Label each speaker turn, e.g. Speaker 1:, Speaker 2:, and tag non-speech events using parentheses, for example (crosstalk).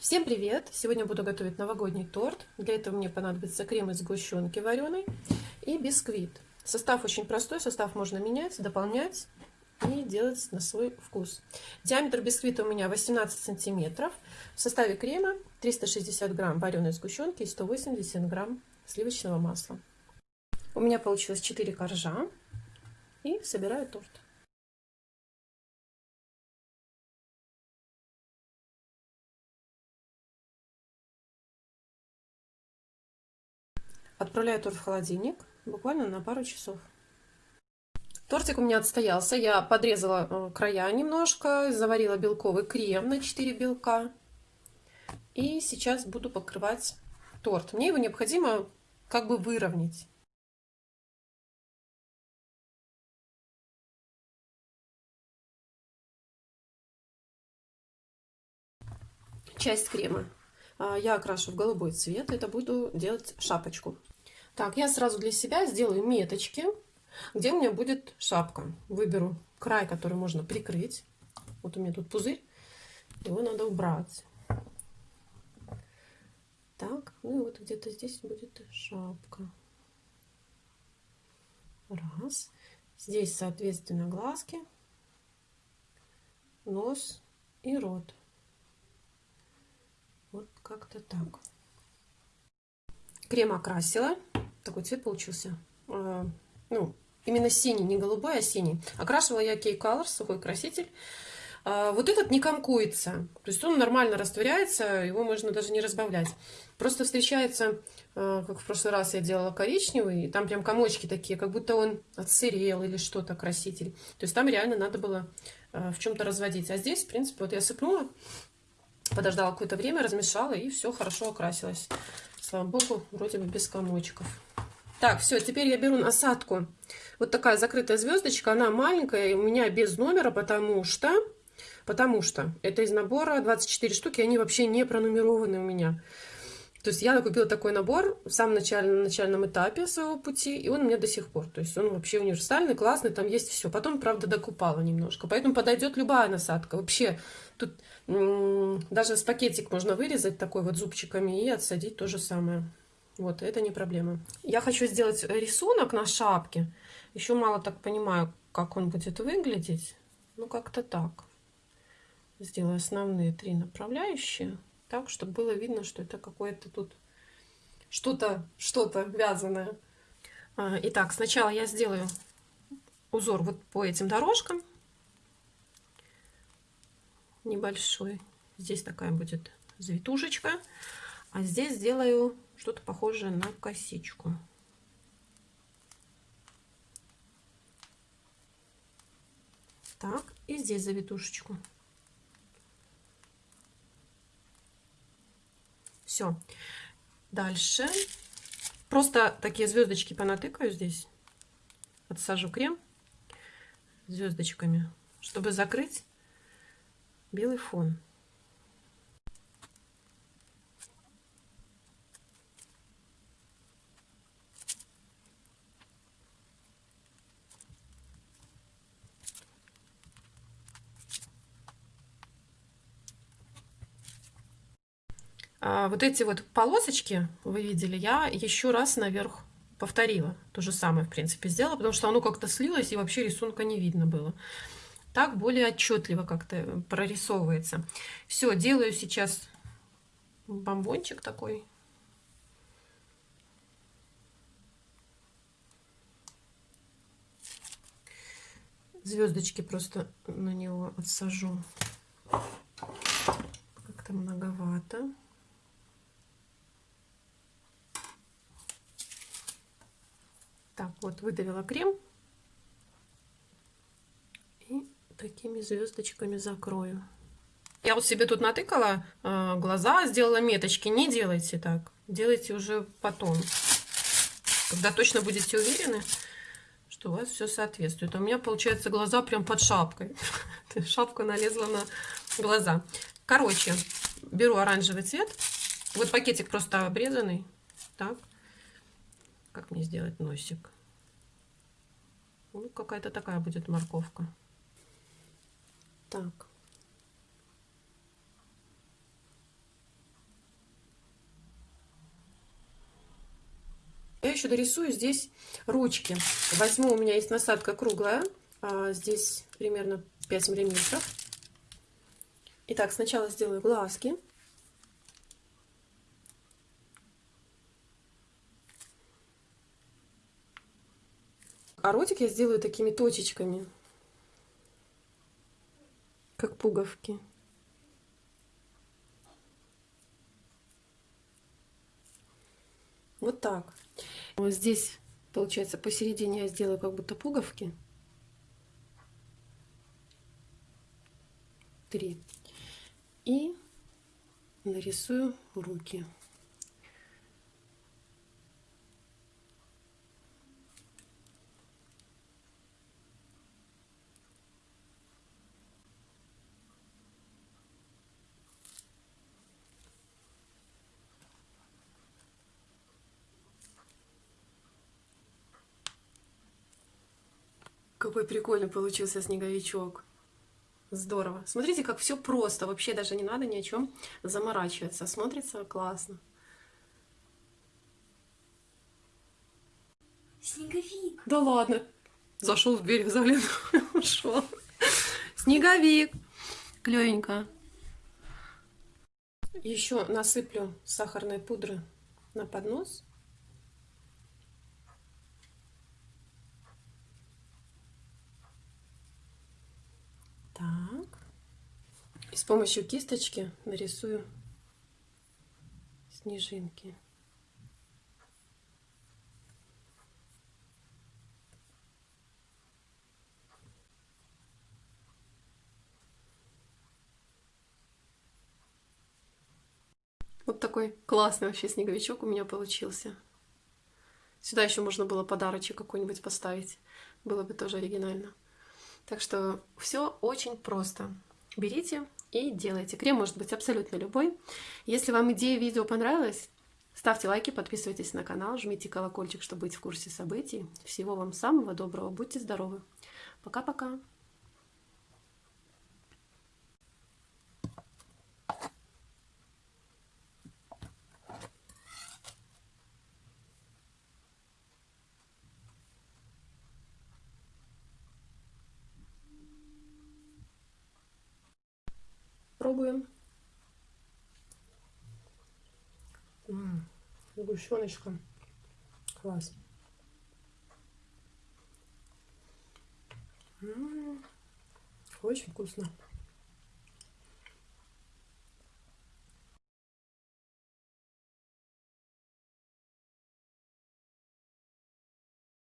Speaker 1: Всем привет! Сегодня буду готовить новогодний торт. Для этого мне понадобится крем из сгущенки вареной и бисквит. Состав очень простой, состав можно менять, дополнять и делать на свой вкус. Диаметр бисквита у меня 18 сантиметров. В составе крема 360 грамм вареной сгущенки и 180 грамм сливочного масла. У меня получилось 4 коржа и собираю торт. Отправляю торт в холодильник буквально на пару часов. Тортик у меня отстоялся. Я подрезала э, края немножко, заварила белковый крем на 4 белка. И сейчас буду покрывать торт. Мне его необходимо как бы выровнять. Часть крема а, я окрашу в голубой цвет. Это буду делать шапочку. Так, я сразу для себя сделаю меточки, где у меня будет шапка. Выберу край, который можно прикрыть. Вот у меня тут пузырь, его надо убрать. Так, ну и вот где-то здесь будет шапка. Раз. Здесь, соответственно, глазки, нос и рот. Вот как-то так. Крем окрасила такой цвет получился. А, ну, именно синий, не голубой, а синий. Окрашивала я Key Colors, сухой краситель. А, вот этот не комкуется, то есть он нормально растворяется, его можно даже не разбавлять. Просто встречается, а, как в прошлый раз я делала коричневый, и там прям комочки такие, как будто он отсырел или что-то, краситель. То есть там реально надо было в чем-то разводить. А здесь, в принципе, вот я сыпнула, подождала какое-то время, размешала, и все хорошо окрасилось. Слава богу, вроде бы без комочков. Так, все, теперь я беру насадку. Вот такая закрытая звездочка, она маленькая, у меня без номера, потому что, потому что это из набора 24 штуки, они вообще не пронумерованы у меня. То есть я купила такой набор в самом начальном, начальном этапе своего пути, и он у меня до сих пор. То есть он вообще универсальный, классный, там есть все. Потом, правда, докупала немножко. Поэтому подойдет любая насадка. Вообще, тут даже с пакетик можно вырезать такой вот зубчиками и отсадить то же самое. Вот, это не проблема. Я хочу сделать рисунок на шапке. Еще мало так понимаю, как он будет выглядеть. Ну, как-то так. Сделаю основные три направляющие. Так, чтобы было видно, что это какое-то тут что-то, что-то вязаное. А, итак, сначала я сделаю узор вот по этим дорожкам. Небольшой. Здесь такая будет завитушечка. А здесь сделаю что-то похожее на косичку. Так, и здесь завитушечку. Все. Дальше. Просто такие звездочки понатыкаю здесь. Отсажу крем звездочками, чтобы закрыть белый фон. Вот эти вот полосочки, вы видели, я еще раз наверх повторила. То же самое, в принципе, сделала, потому что оно как-то слилось, и вообще рисунка не видно было. Так более отчетливо как-то прорисовывается. Все, делаю сейчас бомбончик такой. Звездочки просто на него отсажу. Как-то многовато. Так, вот выдавила крем. И такими звездочками закрою. Я вот себе тут натыкала э, глаза, сделала меточки. Не делайте так. Делайте уже потом. Когда точно будете уверены, что у вас все соответствует. А у меня получается глаза прям под шапкой. (laughs) Шапка налезла на глаза. Короче, беру оранжевый цвет. Вот пакетик просто обрезанный. Так. Как мне сделать носик? Ну, какая-то такая будет морковка. Так. Я еще дорисую здесь ручки. Возьму, у меня есть насадка круглая. А здесь примерно 5 миллиметров. Итак, сначала сделаю глазки. А ротик я сделаю такими точечками, как пуговки. Вот так. Вот здесь, получается, посередине я сделаю как будто пуговки. Три. И нарисую руки. Какой прикольный получился снеговичок. Здорово. Смотрите, как все просто. Вообще даже не надо ни о чем заморачиваться. Смотрится классно.
Speaker 2: Снеговик.
Speaker 1: Да ладно. Зашел в берег, заглянул (laughs) ушел. Снеговик. Клевенько. Еще насыплю сахарной пудры на поднос. Так. И с помощью кисточки нарисую снежинки. Вот такой классный вообще снеговичок у меня получился. Сюда еще можно было подарочек какой-нибудь поставить. Было бы тоже оригинально. Так что все очень просто. Берите и делайте. Крем может быть абсолютно любой. Если вам идея видео понравилась, ставьте лайки, подписывайтесь на канал, жмите колокольчик, чтобы быть в курсе событий. Всего вам самого доброго. Будьте здоровы. Пока-пока. Пробуем. М -м, сгущеночка. Класс. Очень вкусно.